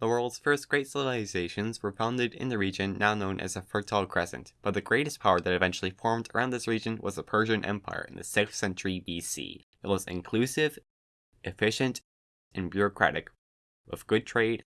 The world's first great civilizations were founded in the region now known as the Fertile Crescent, but the greatest power that eventually formed around this region was the Persian Empire in the 6th century BC. It was inclusive, efficient, and bureaucratic, with good trade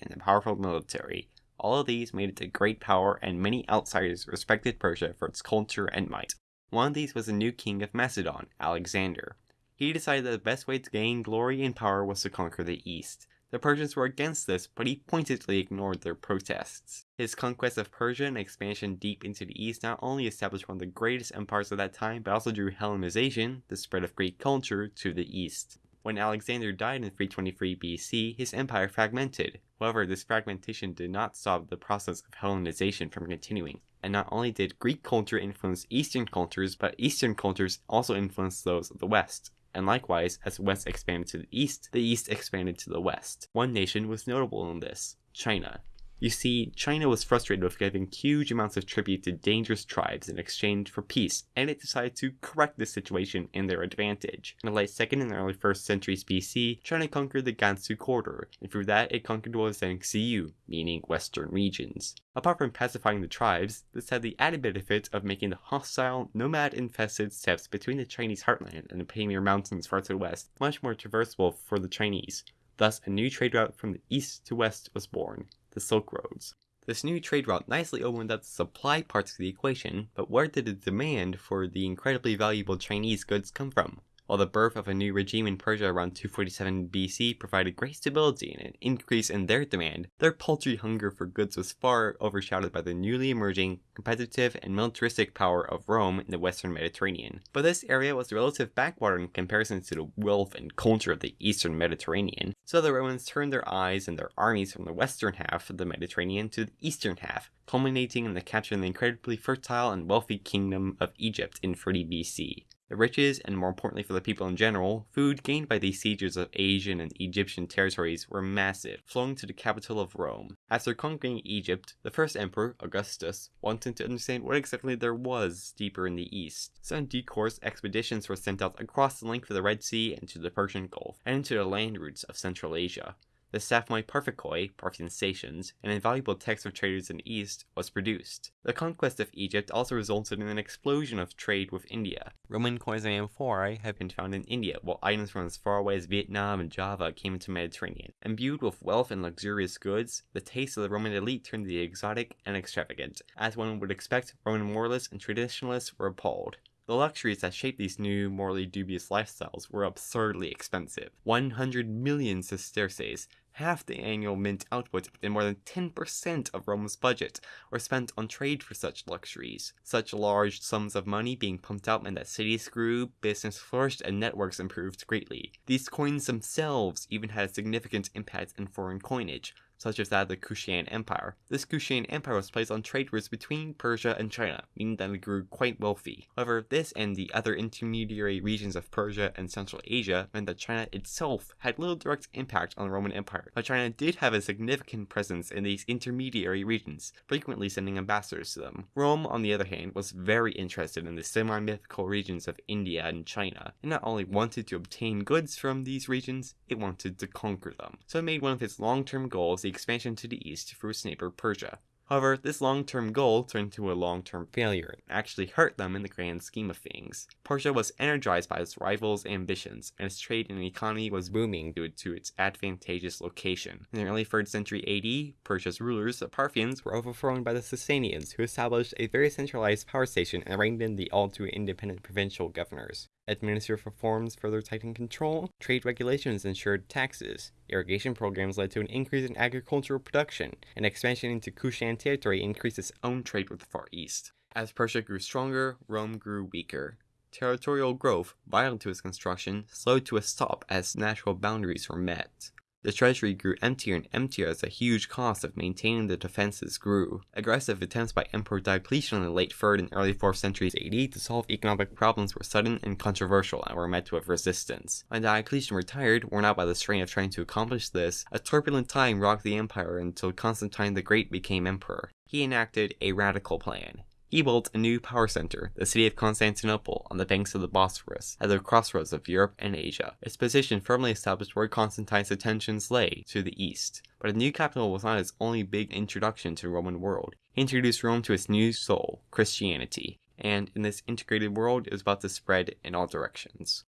and a powerful military. All of these made it a great power, and many outsiders respected Persia for its culture and might. One of these was the new king of Macedon, Alexander. He decided that the best way to gain glory and power was to conquer the East. The Persians were against this, but he pointedly ignored their protests. His conquest of Persia and expansion deep into the east not only established one of the greatest empires of that time, but also drew Hellenization, the spread of Greek culture, to the east. When Alexander died in 323 BC, his empire fragmented. However, this fragmentation did not stop the process of Hellenization from continuing. And not only did Greek culture influence Eastern cultures, but Eastern cultures also influenced those of the West and likewise, as the West expanded to the East, the East expanded to the West. One nation was notable in this China. You see, China was frustrated with giving huge amounts of tribute to dangerous tribes in exchange for peace, and it decided to correct this situation in their advantage. In the late 2nd and early 1st centuries BC, China conquered the Gansu corridor, and through that it conquered what was then Xiyu, meaning western regions. Apart from pacifying the tribes, this had the added benefit of making the hostile, nomad-infested steppes between the Chinese heartland and the Pamir Mountains far to the west much more traversable for the Chinese. Thus, a new trade route from the east to west was born the Silk Roads. This new trade route nicely opened up the supply parts of the equation, but where did the demand for the incredibly valuable Chinese goods come from? While the birth of a new regime in Persia around 247 BC provided great stability and an increase in their demand, their paltry hunger for goods was far overshadowed by the newly emerging competitive and militaristic power of Rome in the western Mediterranean. But this area was relative backwater in comparison to the wealth and culture of the eastern Mediterranean, so the Romans turned their eyes and their armies from the western half of the Mediterranean to the eastern half, culminating in the capture of the incredibly fertile and wealthy kingdom of Egypt in 30 BC. The riches, and more importantly for the people in general, food gained by these sieges of Asian and Egyptian territories were massive, flowing to the capital of Rome. After conquering Egypt, the first emperor, Augustus, wanted to understand what exactly there was deeper in the east. So, Some decourse expeditions were sent out across the length of the Red Sea and to the Persian Gulf, and into the land routes of Central Asia the Stathmoi Parthikoi, Parthian stations, an invaluable text of traders in the East, was produced. The conquest of Egypt also resulted in an explosion of trade with India. Roman coins and amphorae have been found in India, while items from as far away as Vietnam and Java came into the Mediterranean. Imbued with wealth and luxurious goods, the taste of the Roman elite turned to the exotic and extravagant. As one would expect, Roman moralists and traditionalists were appalled. The luxuries that shaped these new, morally dubious lifestyles were absurdly expensive. 100 million sesterces, half the annual mint output and more than 10% of Rome's budget, were spent on trade for such luxuries. Such large sums of money being pumped out meant that cities grew, business flourished, and networks improved greatly. These coins themselves even had a significant impact in foreign coinage, such as that of the Kushan Empire. This Kushan Empire was placed on trade routes between Persia and China, meaning that it grew quite wealthy. However, this and the other intermediary regions of Persia and Central Asia meant that China itself had little direct impact on the Roman Empire, but China did have a significant presence in these intermediary regions, frequently sending ambassadors to them. Rome, on the other hand, was very interested in the semi-mythical regions of India and China, and not only wanted to obtain goods from these regions, it wanted to conquer them. So it made one of its long-term goals expansion to the east through its neighbor Persia. However, this long-term goal turned into a long-term failure and actually hurt them in the grand scheme of things. Persia was energized by its rivals' ambitions, and its trade and economy was booming due to its advantageous location. In the early 3rd century AD, Persia's rulers, the Parthians, were overthrown by the Sasanians, who established a very centralized power station and reined in the all-too-independent provincial governors. Administrative reforms further tightened control, trade regulations ensured taxes, irrigation programs led to an increase in agricultural production, and expansion into Kushan territory increased its own trade with the Far East. As Persia grew stronger, Rome grew weaker. Territorial growth, vital to its construction, slowed to a stop as natural boundaries were met. The treasury grew emptier and emptier as the huge cost of maintaining the defenses grew. Aggressive attempts by Emperor Diocletian in the late 3rd and early 4th centuries AD to solve economic problems were sudden and controversial and were met with resistance. When Diocletian retired, worn out by the strain of trying to accomplish this, a turbulent time rocked the empire until Constantine the Great became emperor. He enacted a radical plan, He built a new power center, the city of Constantinople, on the banks of the Bosphorus, at the crossroads of Europe and Asia. Its position firmly established where Constantine's attentions lay, to the east. But a new capital was not his only big introduction to the Roman world. He introduced Rome to its new soul, Christianity, and in this integrated world was about to spread in all directions.